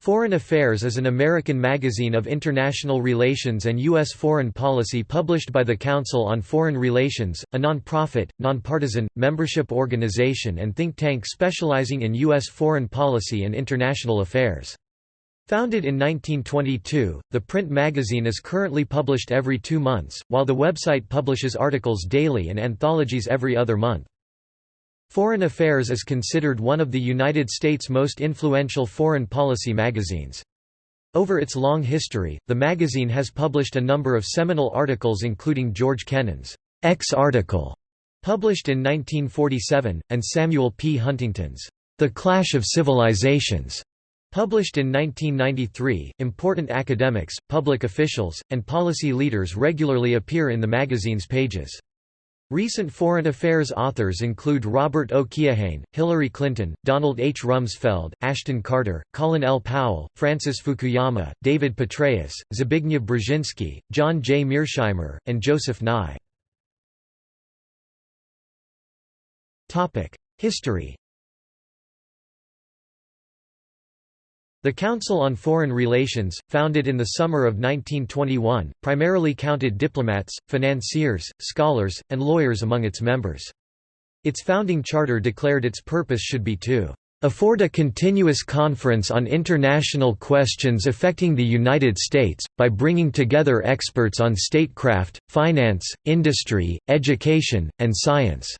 Foreign Affairs is an American magazine of international relations and U.S. foreign policy published by the Council on Foreign Relations, a non-profit, nonpartisan, membership organization and think tank specializing in U.S. foreign policy and international affairs. Founded in 1922, the print magazine is currently published every two months, while the website publishes articles daily and anthologies every other month. Foreign Affairs is considered one of the United States' most influential foreign policy magazines. Over its long history, the magazine has published a number of seminal articles including George Kennan's X article, published in 1947, and Samuel P. Huntington's The Clash of Civilizations, published in 1993. Important academics, public officials, and policy leaders regularly appear in the magazine's pages. Recent foreign affairs authors include Robert O. Keohane, Hillary Clinton, Donald H. Rumsfeld, Ashton Carter, Colin L. Powell, Francis Fukuyama, David Petraeus, Zbigniew Brzezinski, John J. Mearsheimer, and Joseph Nye. History The Council on Foreign Relations, founded in the summer of 1921, primarily counted diplomats, financiers, scholars, and lawyers among its members. Its founding charter declared its purpose should be to afford a continuous conference on international questions affecting the United States, by bringing together experts on statecraft, finance, industry, education, and science."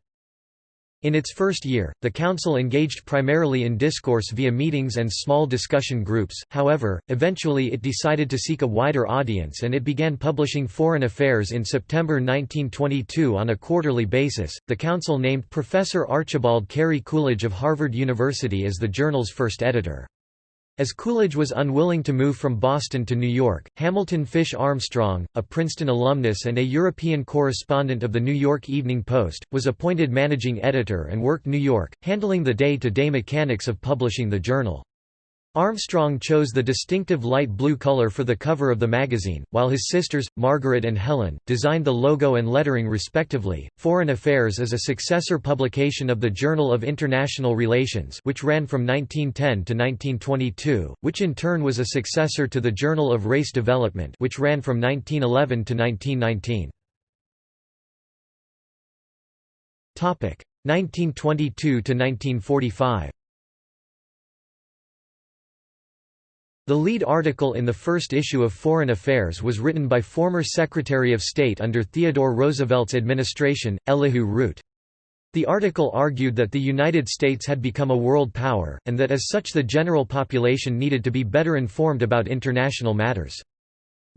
In its first year, the Council engaged primarily in discourse via meetings and small discussion groups, however, eventually it decided to seek a wider audience and it began publishing Foreign Affairs in September 1922 on a quarterly basis. The Council named Professor Archibald Cary Coolidge of Harvard University as the journal's first editor. As Coolidge was unwilling to move from Boston to New York, Hamilton Fish Armstrong, a Princeton alumnus and a European correspondent of the New York Evening Post, was appointed managing editor and worked New York, handling the day-to-day -day mechanics of publishing the journal. Armstrong chose the distinctive light blue color for the cover of the magazine, while his sisters, Margaret and Helen, designed the logo and lettering respectively. Foreign Affairs is a successor publication of the Journal of International Relations, which ran from 1910 to 1922, which in turn was a successor to the Journal of Race Development, which ran from 1911 to 1919. Topic: 1922 to 1945. The lead article in the first issue of Foreign Affairs was written by former Secretary of State under Theodore Roosevelt's administration, Elihu Root. The article argued that the United States had become a world power, and that as such the general population needed to be better informed about international matters.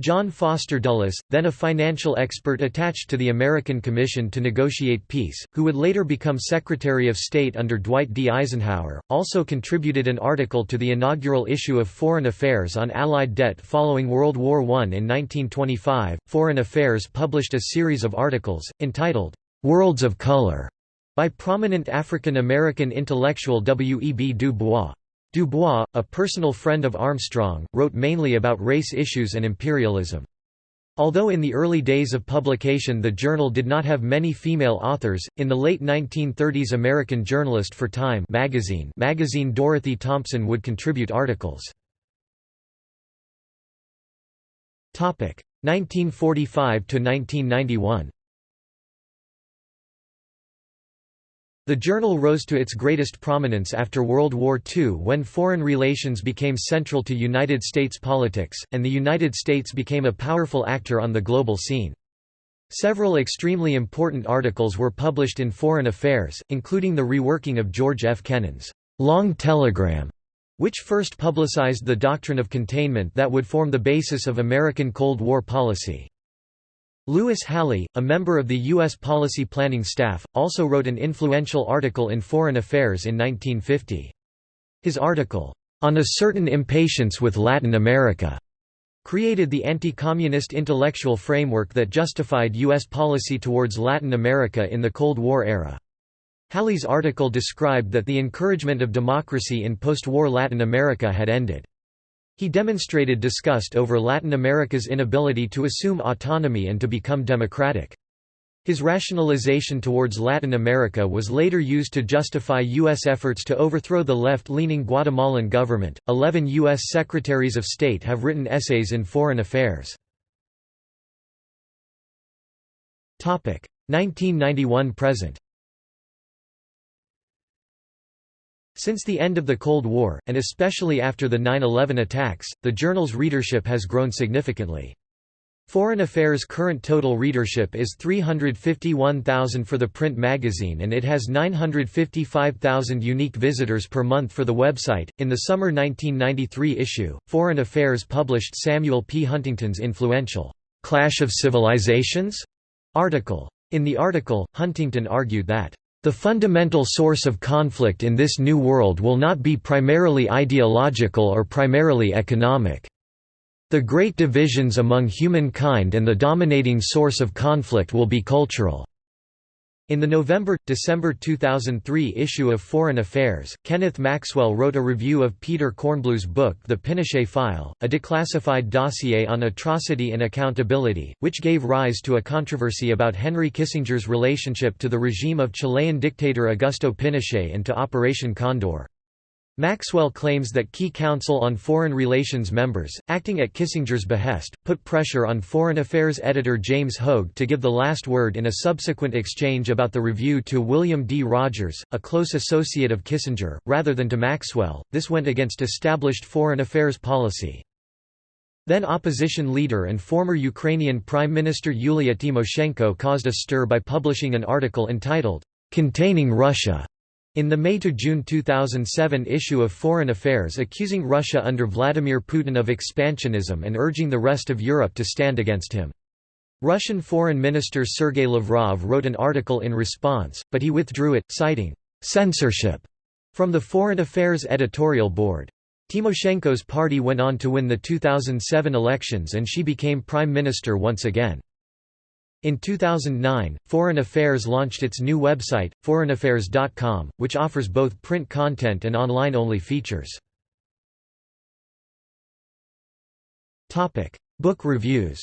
John Foster Dulles, then a financial expert attached to the American Commission to Negotiate Peace, who would later become Secretary of State under Dwight D. Eisenhower, also contributed an article to the inaugural issue of Foreign Affairs on Allied debt following World War I. In 1925, Foreign Affairs published a series of articles, entitled, Worlds of Color, by prominent African American intellectual W. E. B. Du Bois. Du Bois, a personal friend of Armstrong, wrote mainly about race issues and imperialism. Although in the early days of publication the journal did not have many female authors, in the late 1930s American journalist for Time magazine, magazine Dorothy Thompson would contribute articles. 1945 to 1991 The journal rose to its greatest prominence after World War II when foreign relations became central to United States politics, and the United States became a powerful actor on the global scene. Several extremely important articles were published in Foreign Affairs, including the reworking of George F. Kennan's Long Telegram, which first publicized the doctrine of containment that would form the basis of American Cold War policy. Louis Halle, a member of the U.S. policy planning staff, also wrote an influential article in Foreign Affairs in 1950. His article, "'On a Certain Impatience with Latin America' created the anti-communist intellectual framework that justified U.S. policy towards Latin America in the Cold War era. Halle's article described that the encouragement of democracy in post-war Latin America had ended. He demonstrated disgust over Latin America's inability to assume autonomy and to become democratic. His rationalization towards Latin America was later used to justify U.S. efforts to overthrow the left leaning Guatemalan government. Eleven U.S. Secretaries of State have written essays in foreign affairs. 1991 present Since the end of the Cold War, and especially after the 9-11 attacks, the journal's readership has grown significantly. Foreign Affairs' current total readership is 351,000 for the print magazine and it has 955,000 unique visitors per month for the website. In the summer 1993 issue, Foreign Affairs published Samuel P. Huntington's influential Clash of Civilizations article. In the article, Huntington argued that the fundamental source of conflict in this new world will not be primarily ideological or primarily economic. The great divisions among humankind and the dominating source of conflict will be cultural. In the November-December 2003 issue of Foreign Affairs, Kenneth Maxwell wrote a review of Peter Kornbluh's book The Pinochet File, a declassified dossier on atrocity and accountability, which gave rise to a controversy about Henry Kissinger's relationship to the regime of Chilean dictator Augusto Pinochet and to Operation Condor. Maxwell claims that key Council on Foreign Relations members, acting at Kissinger's behest, put pressure on Foreign Affairs editor James Hoge to give the last word in a subsequent exchange about the review to William D. Rogers, a close associate of Kissinger, rather than to Maxwell. This went against established foreign affairs policy. Then opposition leader and former Ukrainian Prime Minister Yulia Tymoshenko caused a stir by publishing an article entitled, Containing Russia in the May–June 2007 issue of Foreign Affairs accusing Russia under Vladimir Putin of expansionism and urging the rest of Europe to stand against him. Russian Foreign Minister Sergei Lavrov wrote an article in response, but he withdrew it, citing «censorship» from the Foreign Affairs editorial board. Tymoshenko's party went on to win the 2007 elections and she became prime minister once again. In 2009, Foreign Affairs launched its new website, foreignaffairs.com, which offers both print content and online-only features. Book reviews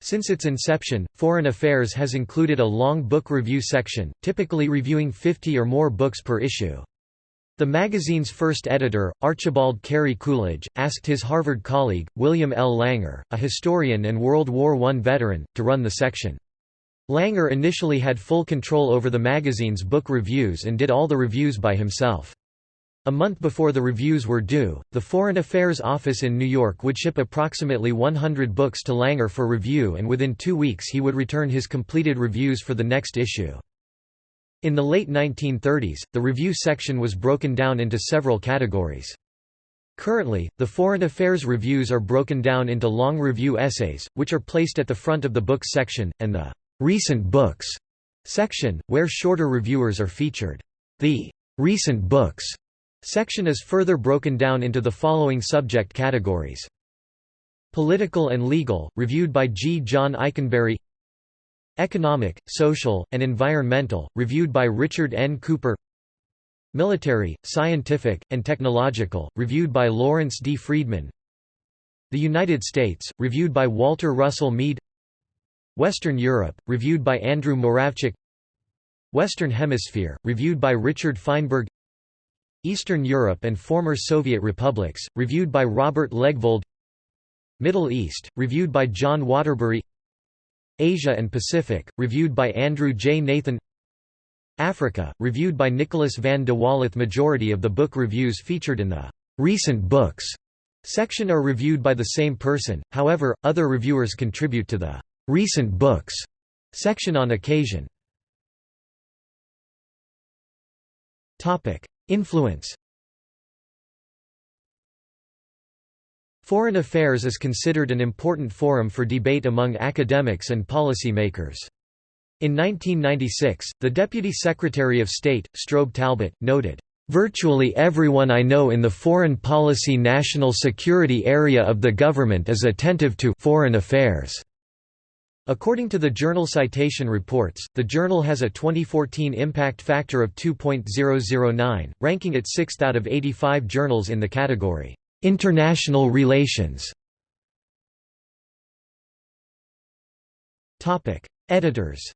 Since its inception, Foreign Affairs has included a long book review section, typically reviewing 50 or more books per issue. The magazine's first editor, Archibald Cary Coolidge, asked his Harvard colleague, William L. Langer, a historian and World War I veteran, to run the section. Langer initially had full control over the magazine's book reviews and did all the reviews by himself. A month before the reviews were due, the Foreign Affairs Office in New York would ship approximately 100 books to Langer for review and within two weeks he would return his completed reviews for the next issue. In the late 1930s, the review section was broken down into several categories. Currently, the foreign affairs reviews are broken down into long review essays, which are placed at the front of the books section, and the recent books section, where shorter reviewers are featured. The recent books section is further broken down into the following subject categories. Political and legal, reviewed by G. John Ikenberry Economic, Social, and Environmental, reviewed by Richard N. Cooper. Military, Scientific, and Technological, reviewed by Lawrence D. Freedman. The United States, reviewed by Walter Russell Mead. Western Europe, reviewed by Andrew Moravcsik. Western Hemisphere, reviewed by Richard Feinberg. Eastern Europe and former Soviet republics, reviewed by Robert Legvold. Middle East, reviewed by John Waterbury Asia and Pacific, reviewed by Andrew J. Nathan Africa, reviewed by Nicolas van de Walle Majority of the book reviews featured in the «recent books» section are reviewed by the same person, however, other reviewers contribute to the «recent books» section on occasion. Influence Foreign affairs is considered an important forum for debate among academics and policy makers. In 1996, the Deputy Secretary of State, Strobe Talbott, noted, "...virtually everyone I know in the foreign policy national security area of the government is attentive to foreign affairs." According to the Journal Citation Reports, the journal has a 2014 impact factor of 2.009, ranking it sixth out of 85 journals in the category. International relations Editors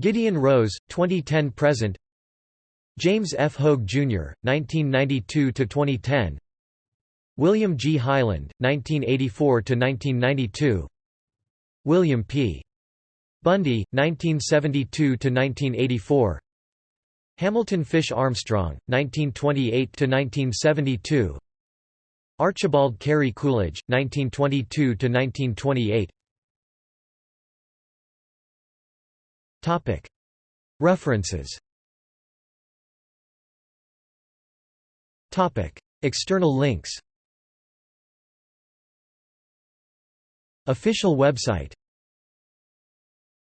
Gideon Rose, 2010–present James F. Hoge, Jr., 1992–2010 William G. Hyland, 1984–1992 William P. Bundy, 1972–1984 Hamilton Fish Armstrong, 1928–1972 Archibald Cary Coolidge, 1922–1928 References. External links. Official website